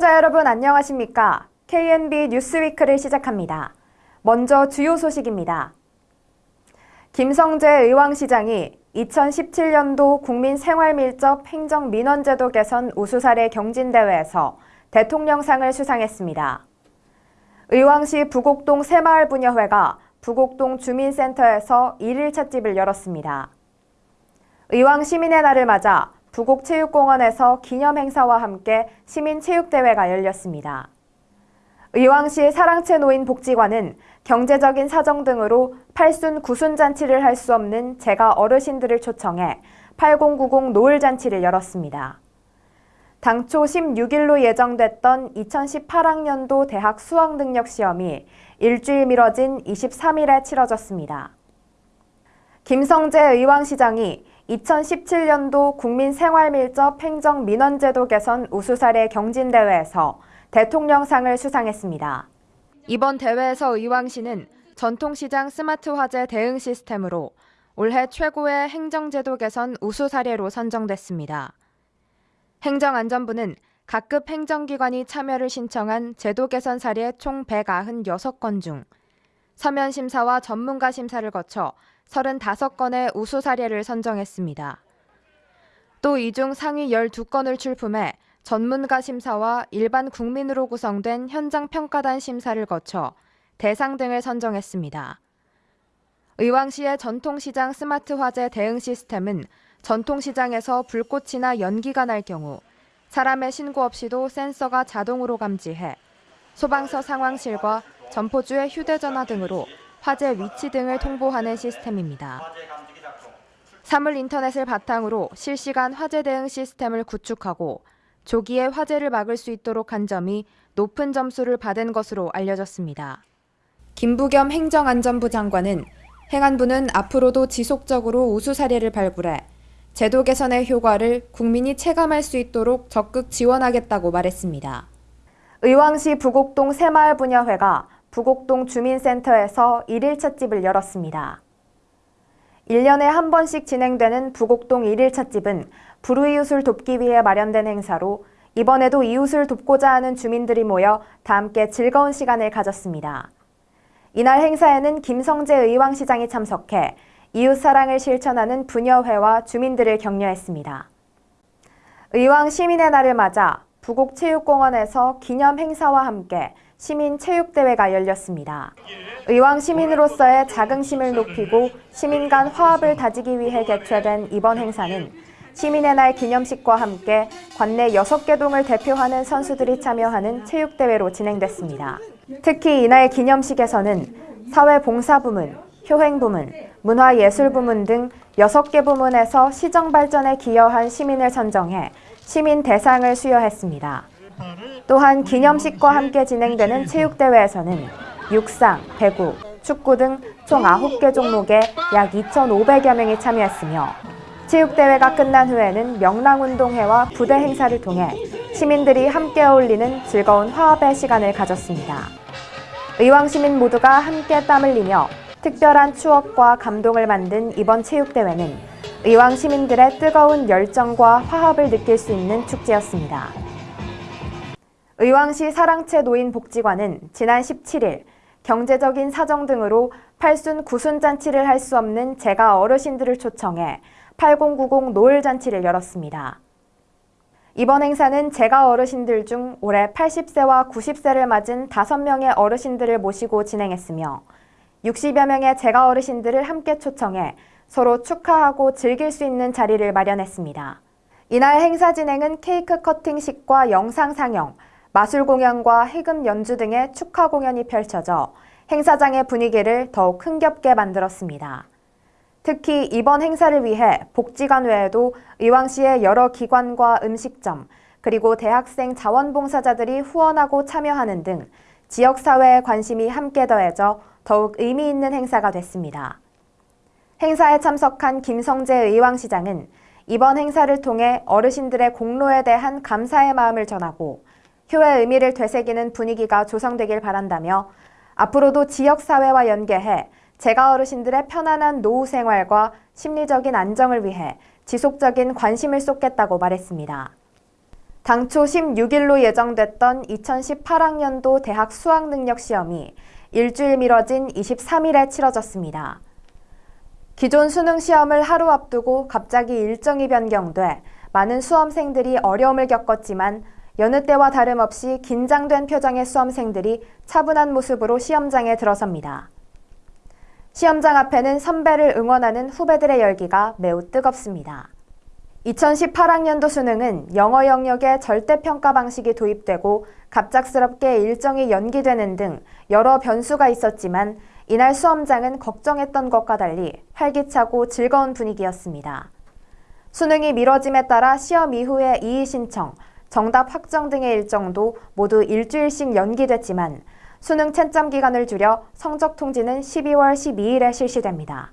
여러분 안녕하십니까? KNB 뉴스위크를 시작합니다. 먼저 주요 소식입니다. 김성재 의왕시장이 2017년도 국민생활밀접 행정민원제도 개선 우수사례 경진대회에서 대통령상을 수상했습니다. 의왕시 부곡동 새마을 분여회가 부곡동 주민센터에서 1일 찻집을 열었습니다. 의왕 시민의 날을 맞아 부곡체육공원에서 기념행사와 함께 시민체육대회가 열렸습니다. 의왕시 사랑채 노인 복지관은 경제적인 사정 등으로 팔순 구순 잔치를 할 수 없는 제가 어르신들을 초청해 8090 노을 잔치를 열었습니다. 당초 16일로 예정됐던 2018학년도 대학 수학능력 시험이 일주일 미뤄진 23일에 치러졌습니다. 김성재 의왕시장이 2017년도 국민생활밀접 행정민원제도 개선 우수사례 경진대회에서 대통령상을 수상했습니다. 이번 대회에서 의왕시는 전통시장 스마트 화재 대응 시스템으로 올해 최고의 행정제도 개선 우수 사례로 선정됐습니다. 행정안전부는 각급 행정기관이 참여를 신청한 제도 개선 사례 총 196건 중 서면 심사와 전문가 심사를 거쳐 35건의 우수 사례를 선정했습니다. 또 이 중 상위 12건을 출품해 전문가 심사와 일반 국민으로 구성된 현장 평가단 심사를 거쳐 대상 등을 선정했습니다. 의왕시의 전통시장 스마트 화재 대응 시스템은 전통시장에서 불꽃이나 연기가 날 경우 사람의 신고 없이도 센서가 자동으로 감지해 소방서 상황실과 점포주의 휴대전화 등으로 화재 위치 등을 통보하는 시스템입니다. 사물 인터넷을 바탕으로 실시간 화재 대응 시스템을 구축하고 조기에 화재를 막을 수 있도록 한 점이 높은 점수를 받은 것으로 알려졌습니다. 김부겸 행정안전부 장관은 행안부는 앞으로도 지속적으로 우수 사례를 발굴해 제도 개선의 효과를 국민이 체감할 수 있도록 적극 지원하겠다고 말했습니다. 의왕시 부곡동 새마을 분야회가 부곡동 주민센터에서 1일 찻집을 열었습니다. 1년에 한 번씩 진행되는 부곡동 1일 찻집은 불우이웃을 돕기 위해 마련된 행사로 이번에도 이웃을 돕고자 하는 주민들이 모여 다 함께 즐거운 시간을 가졌습니다. 이날 행사에는 김성재 의왕시장이 참석해 이웃 사랑을 실천하는 부녀회와 주민들을 격려했습니다. 의왕 시민의 날을 맞아 부곡체육공원에서 기념 행사와 함께 시민체육대회가 열렸습니다. 의왕 시민으로서의 자긍심을 높이고 시민 간 화합을 다지기 위해 개최된 이번 행사는 시민의 날 기념식과 함께 관내 6개 동을 대표하는 선수들이 참여하는 체육대회로 진행됐습니다. 특히 이날 기념식에서는 사회봉사부문, 효행부문, 문화예술부문 등 6개 부문에서 시정 발전에 기여한 시민을 선정해 시민 대상을 수여했습니다. 또한 기념식과 함께 진행되는 체육대회에서는 육상, 배구, 축구 등 총 9개 종목에 약 2,500여 명이 참여했으며 체육대회가 끝난 후에는 명랑운동회와 부대 행사를 통해 시민들이 함께 어울리는 즐거운 화합의 시간을 가졌습니다. 의왕 시민 모두가 함께 땀 흘리며 특별한 추억과 감동을 만든 이번 체육대회는 의왕 시민들의 뜨거운 열정과 화합을 느낄 수 있는 축제였습니다. 의왕시 사랑채 노인복지관은 지난 17일 경제적인 사정 등으로 팔순 구순 잔치를 할 수 없는 제가 어르신들을 초청해 8090 노을 잔치를 열었습니다. 이번 행사는 제가 어르신들 중 올해 80세와 90세를 맞은 5명의 어르신들을 모시고 진행했으며 60여 명의 제가 어르신들을 함께 초청해 서로 축하하고 즐길 수 있는 자리를 마련했습니다. 이날 행사 진행은 케이크 커팅식과 영상 상영, 마술 공연과 해금 연주 등의 축하 공연이 펼쳐져 행사장의 분위기를 더욱 흥겹게 만들었습니다. 특히 이번 행사를 위해 복지관 외에도 의왕시의 여러 기관과 음식점, 그리고 대학생 자원봉사자들이 후원하고 참여하는 등 지역사회의 관심이 함께 더해져 더욱 의미 있는 행사가 됐습니다. 행사에 참석한 김성재 의왕시장은 이번 행사를 통해 어르신들의 공로에 대한 감사의 마음을 전하고 효의 의미를 되새기는 분위기가 조성되길 바란다며 앞으로도 지역사회와 연계해 제가 어르신들의 편안한 노후 생활과 심리적인 안정을 위해 지속적인 관심을 쏟겠다고 말했습니다. 당초 16일로 예정됐던 2018학년도 대학 수학능력 시험이 일주일 미뤄진 23일에 치러졌습니다. 기존 수능 시험을 하루 앞두고 갑자기 일정이 변경돼 많은 수험생들이 어려움을 겪었지만 여느 때와 다름없이 긴장된 표정의 수험생들이 차분한 모습으로 시험장에 들어섭니다. 시험장 앞에는 선배를 응원하는 후배들의 열기가 매우 뜨겁습니다. 2018학년도 수능은 영어 영역의 절대평가 방식이 도입되고 갑작스럽게 일정이 연기되는 등 여러 변수가 있었지만 이날 수험장은 걱정했던 것과 달리 활기차고 즐거운 분위기였습니다. 수능이 미뤄짐에 따라 시험 이후의 이의 신청, 정답 확정 등의 일정도 모두 일주일씩 연기됐지만 수능 채점 기간을 줄여 성적 통지는 12월 12일에 실시됩니다.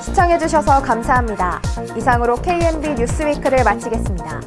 시청해주셔서 감사합니다. 이상으로 KNB 뉴스위크를 마치겠습니다.